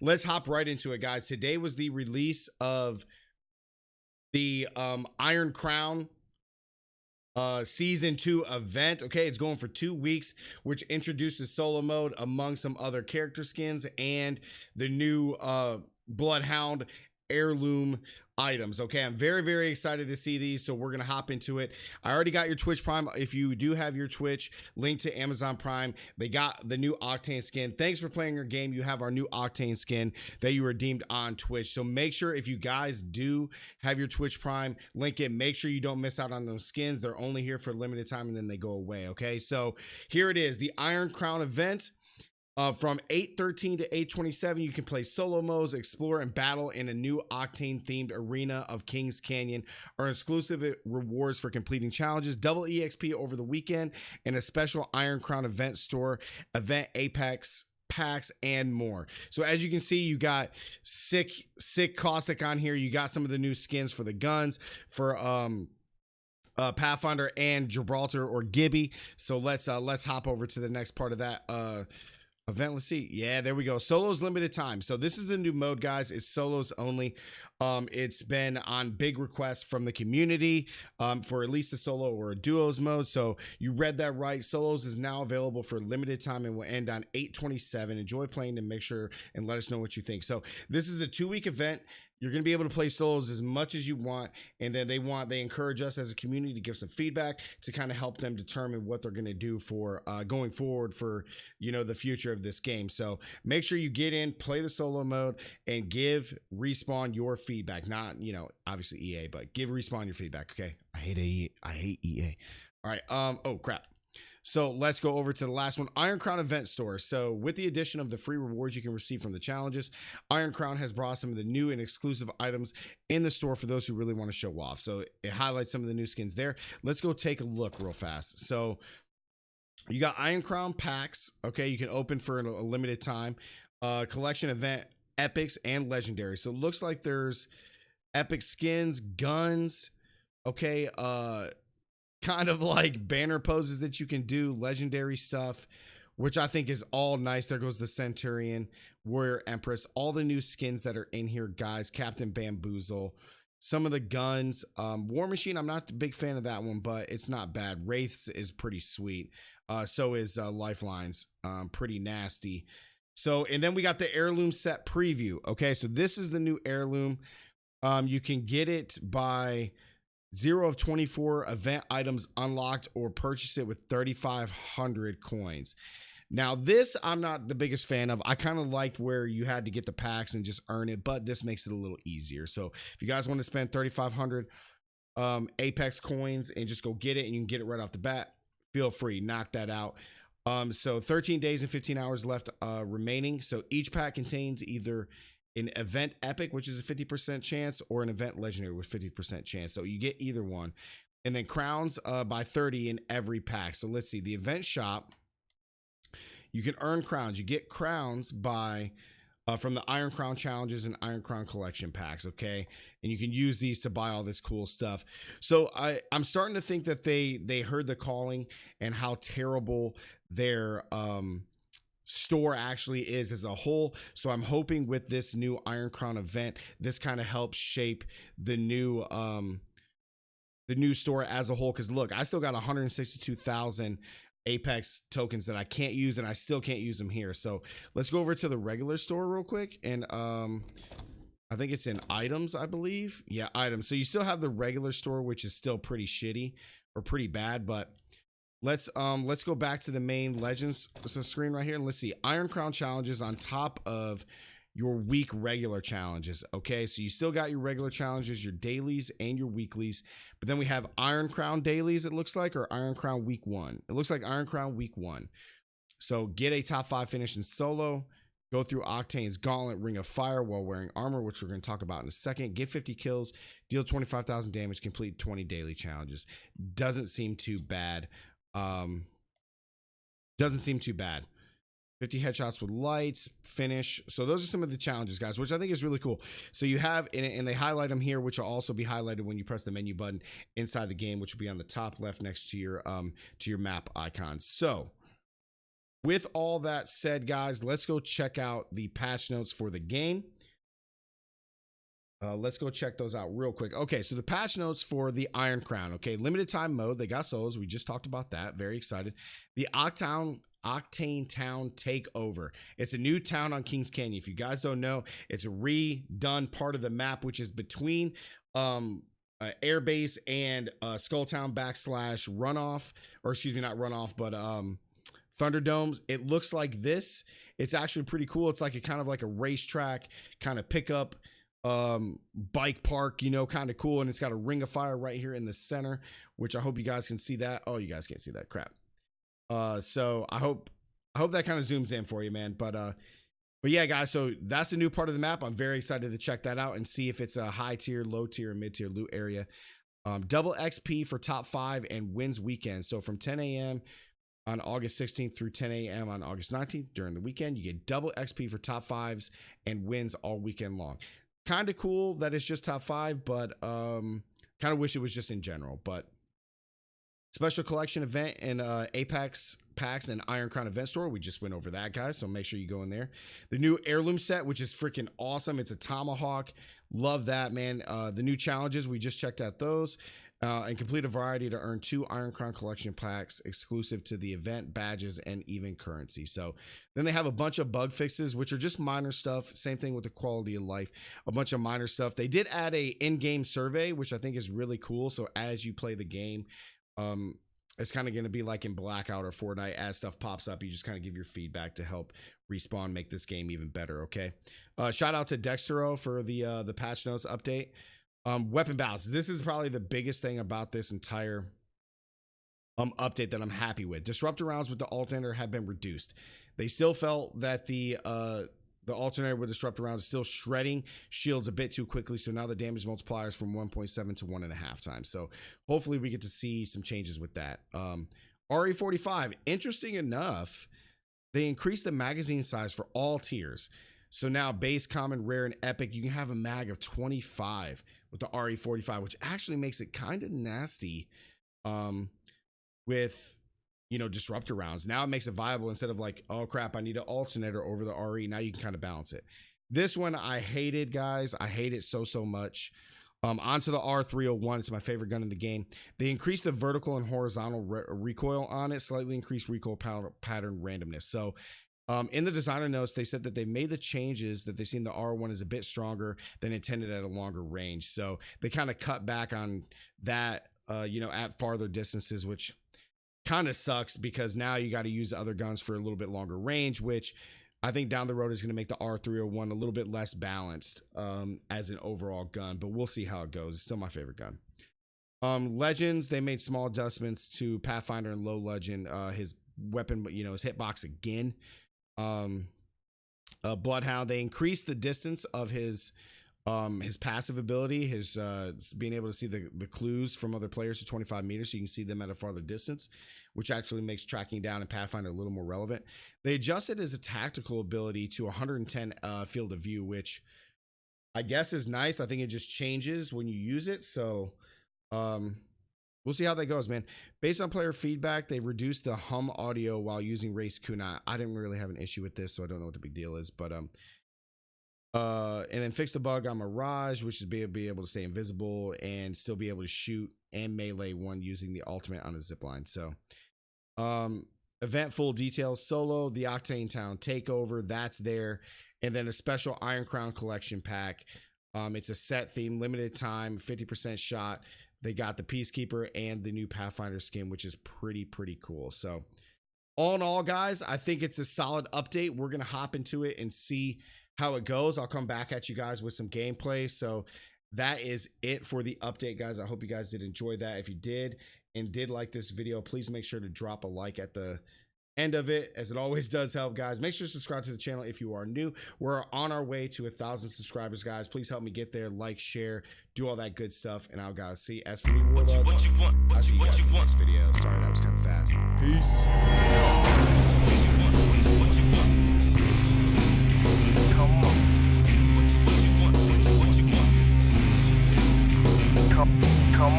let's hop right into it, guys. Today was the release of the um, Iron Crown uh season two event okay it's going for two weeks which introduces solo mode among some other character skins and the new uh bloodhound heirloom items okay? I'm very very excited to see these so we're gonna hop into it. I already got your twitch prime. If you do have your twitch link to amazon prime. They got the new octane skin. Thanks for playing your game. You have our new octane skin that you redeemed on twitch. So make sure if you guys do have your twitch prime link it. Make sure you don't miss out on those skins. They're only here for a limited time and then they go away okay? So here it is the iron crown event uh, from 813 to 827, you can play solo modes, explore and battle in a new Octane themed arena of Kings Canyon, earn exclusive rewards for completing challenges, double EXP over the weekend, and a special Iron Crown event store, event Apex packs and more. So as you can see you got sick sick caustic on here. You got some of the new skins for the guns for um uh, Pathfinder and Gibraltar or Gibby. So let's uh, let's hop over to the next part of that uh, Event, let's see. Yeah, there we go. Solos limited time. So this is a new mode, guys. It's solos only. Um, it's been on big requests from the community um, for at least a solo or a duos mode. So you read that right. Solos is now available for limited time and will end on 827. Enjoy playing and make sure and let us know what you think. So this is a two week event. You're going to be able to play solos as much as you want. And then they want, they encourage us as a community to give some feedback to kind of help them determine what they're going to do for uh, going forward for, you know, the future of this game. So make sure you get in, play the solo mode, and give Respawn your feedback. Not, you know, obviously EA, but give Respawn your feedback. Okay. I hate EA. I hate EA. All right. Um, oh, crap. So let's go over to the last one Iron Crown Event Store. So, with the addition of the free rewards you can receive from the challenges, Iron Crown has brought some of the new and exclusive items in the store for those who really want to show off. So, it highlights some of the new skins there. Let's go take a look real fast. So, you got Iron Crown packs. Okay, you can open for a limited time. Uh, collection event epics and legendary. So, it looks like there's epic skins, guns. Okay, uh, kind of like banner poses that you can do, legendary stuff, which I think is all nice. There goes the Centurion, Warrior Empress, all the new skins that are in here, guys. Captain Bamboozle, some of the guns. Um, War Machine, I'm not a big fan of that one, but it's not bad. Wraiths is pretty sweet. Uh, so is uh, Lifelines, um, pretty nasty. So, and then we got the heirloom set preview. Okay, so this is the new heirloom. Um, you can get it by Zero of 24 event items unlocked or purchase it with 3,500 coins. Now, this I'm not the biggest fan of. I kind of liked where you had to get the packs and just earn it, but this makes it a little easier. So if you guys want to spend 3,500 um, Apex coins and just go get it and you can get it right off the bat, feel free, knock that out. Um, so 13 days and 15 hours left uh, remaining. So each pack contains either an event epic, which is a 50% chance, or an event legendary with 50% chance. So you get either one. And then crowns uh, by 30 in every pack. So let's see. The event shop, you can earn crowns. You get crowns by uh, from the Iron Crown challenges and Iron Crown collection packs. Okay, and you can use these to buy all this cool stuff. So I I'm starting to think that they they heard the calling and how terrible their um store actually is as a whole. So I'm hoping with this new Iron Crown event, this kind of helps shape the new um the new store as a whole. Cause look, I still got 162,000 Apex tokens that I can't use and I still can't use them here. So let's go over to the regular store real quick. And um I think it's in items, I believe. Yeah, items. So you still have the regular store, which is still pretty shitty or pretty bad, but Let's um let's go back to the main legends so screen right here and let's see Iron Crown challenges on top of your week regular challenges. Okay, so you still got your regular challenges, your dailies, and your weeklies, but then we have Iron Crown dailies. It looks like or Iron Crown week one. It looks like Iron Crown week one. So get a top five finish in solo. Go through Octane's Gauntlet, Ring of Fire while wearing armor, which we're going to talk about in a second. Get 50 kills, deal 25,000 damage, complete 20 daily challenges. Doesn't seem too bad. Um, doesn't seem too bad. 50 headshots with lights, finish. So those are some of the challenges, guys, which I think is really cool. So you have, and they highlight them here, which will also be highlighted when you press the menu button inside the game, which will be on the top left next to your um to your map icon. So with all that said, guys, let's go check out the patch notes for the game. Uh, let's go check those out real quick. Okay, so the patch notes for the Iron Crown. Okay, limited time mode. They got souls. We just talked about that. Very excited. The Octown Octane Town Takeover. It's a new town on Kings Canyon. If you guys don't know, it's a redone part of the map, which is between um uh, airbase and uh, Skulltown backslash runoff, or excuse me, not runoff, but um Thunderdomes. It looks like this. It's actually pretty cool. It's like a kind of like a racetrack kind of pickup um bike park you know kind of cool and it's got a ring of fire right here in the center which i hope you guys can see that. Oh you guys can't see that. Crap. Uh so i hope i hope that kind of zooms in for you man but uh but yeah guys so that's the new part of the map. I'm very excited to check that out and see if it's a high tier low tier mid tier loot area. Um double xp for top five and wins weekend. So from 10 a.m on August 16th through 10 a.m. on August 19th during the weekend. You get double XP for top fives and wins all weekend long kind of cool that it's just top five, but um, kind of wish it was just in general. But special collection event in uh, Apex packs and Iron Crown event store. We just went over that, guys. So make sure you go in there. The new heirloom set, which is freaking awesome. It's a tomahawk. Love that, man. Uh, the new challenges, we just checked out those uh, and complete a variety to earn two Iron Crown collection packs exclusive to the event, badges, and even currency. So then they have a bunch of bug fixes, which are just minor stuff. Same thing with the quality of life, a bunch of minor stuff. They did add a in-game survey, which I think is really cool. So as you play the game, um, it's kind of going to be like in Blackout or Fortnite. As stuff pops up, you just kind of give your feedback to help respawn make this game even better. Okay. Uh, shout out to Dexerto for the uh, the patch notes update. Um, weapon balance. This is probably the biggest thing about this entire um update that I'm happy with. Disruptor rounds with the alternator have been reduced. They still felt that the uh the alternator with disruptor rounds is still shredding shields a bit too quickly. So now the damage multipliers from 1.7 to one and a half times. So hopefully we get to see some changes with that. Um, RE45, interesting enough, they increased the magazine size for all tiers. So now base, common, rare, and epic, you can have a mag of 25 with the RE45, which actually makes it kind of nasty um, with, you know, disruptor rounds. Now it makes it viable instead of like, oh crap, I need an alternator over the RE. Now you can kind of balance it. This one I hated, guys. I hate it so, so much. Um, onto the R301. It's my favorite gun in the game. They increased the vertical and horizontal re recoil on it, slightly increased recoil pattern randomness. So um, in the designer notes, they said that they made the changes that they seen the R1 is a bit stronger than intended at a longer range. So they kind of cut back on that, uh, you know, at farther distances, which kind of sucks because now you got to use other guns for a little bit longer range, which I think down the road is going to make the R301 a little bit less balanced um, as an overall gun, but we'll see how it goes. It's still my favorite gun. Um, Legends, they made small adjustments to Pathfinder and Low Legend. Uh, his weapon, you know, his hitbox again um, uh, Bloodhound. They increased the distance of his um, his passive ability, his uh, being able to see the, the clues from other players to 25 meters, so you can see them at a farther distance, which actually makes tracking down and Pathfinder a little more relevant. They adjusted his tactical ability to 110 uh, field of view, which I guess is nice. I think it just changes when you use it. So um, We'll see how that goes, man. Based on player feedback, they've reduced the hum audio while using Wraith's Kunai. I didn't really have an issue with this, so I don't know what the big deal is. But um, uh, and then fix the bug on Mirage, which is be, be able to stay invisible and still be able to shoot and melee one using the ultimate on a zipline. So, um, event full details solo, the Octane Town takeover, that's there, and then a special Iron Crown collection pack. Um, it's a set theme, limited time, 50% shot. They got the Peacekeeper and the new Pathfinder skin, which is pretty, pretty cool. So, all in all, guys, I think it's a solid update. We're going to hop into it and see how it goes. I'll come back at you guys with some gameplay. So, that is it for the update, guys. I hope you guys did enjoy that. If you did and did like this video, please make sure to drop a like at the end of it as it always does help guys. Make sure to subscribe to the channel if you are new. We're on our way to a thousand subscribers guys. Please help me get there. Like share do all that good stuff and i'll guys see. As for me what you, what you want what i'll see you guys in the next video. Sorry that was kind of fast. Peace. Come on